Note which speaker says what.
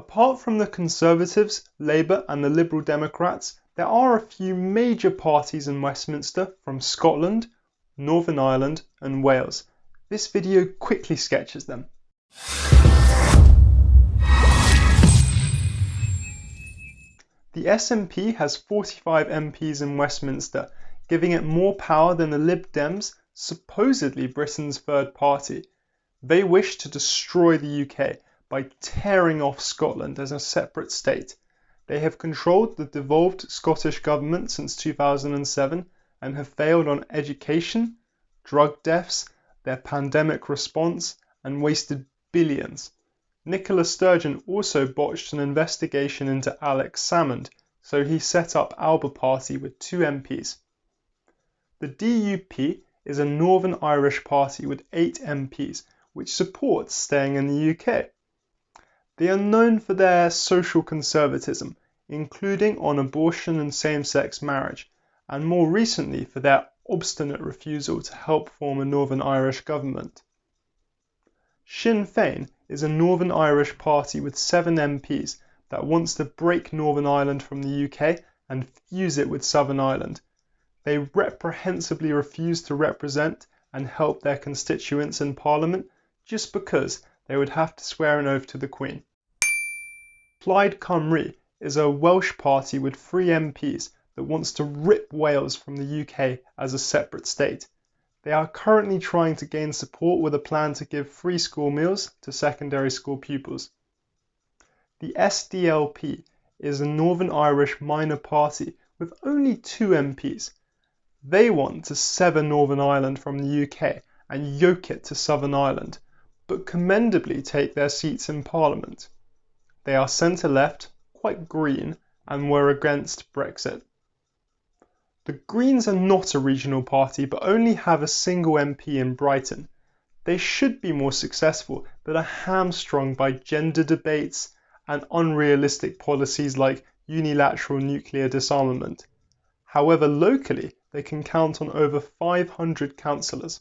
Speaker 1: Apart from the Conservatives, Labour and the Liberal Democrats, there are a few major parties in Westminster from Scotland, Northern Ireland and Wales. This video quickly sketches them. The SNP has 45 MPs in Westminster, giving it more power than the Lib Dems, supposedly Britain's third party. They wish to destroy the UK by tearing off Scotland as a separate state. They have controlled the devolved Scottish Government since 2007 and have failed on education, drug deaths, their pandemic response, and wasted billions. Nicola Sturgeon also botched an investigation into Alex Salmond, so he set up Alba Party with two MPs. The DUP is a Northern Irish party with eight MPs, which supports staying in the UK. They are known for their social conservatism, including on abortion and same sex marriage, and more recently for their obstinate refusal to help form a Northern Irish government. Sinn Féin is a Northern Irish party with seven MPs that wants to break Northern Ireland from the UK and fuse it with Southern Ireland. They reprehensibly refuse to represent and help their constituents in Parliament just because they would have to swear an oath to the Queen. Plaid Cymru is a Welsh party with three MPs that wants to rip Wales from the UK as a separate state. They are currently trying to gain support with a plan to give free school meals to secondary school pupils. The SDLP is a Northern Irish minor party with only two MPs. They want to sever Northern Ireland from the UK and yoke it to Southern Ireland, but commendably take their seats in Parliament. They are centre left, quite green, and were against Brexit. The Greens are not a regional party but only have a single MP in Brighton. They should be more successful but are hamstrung by gender debates and unrealistic policies like unilateral nuclear disarmament. However, locally they can count on over 500 councillors.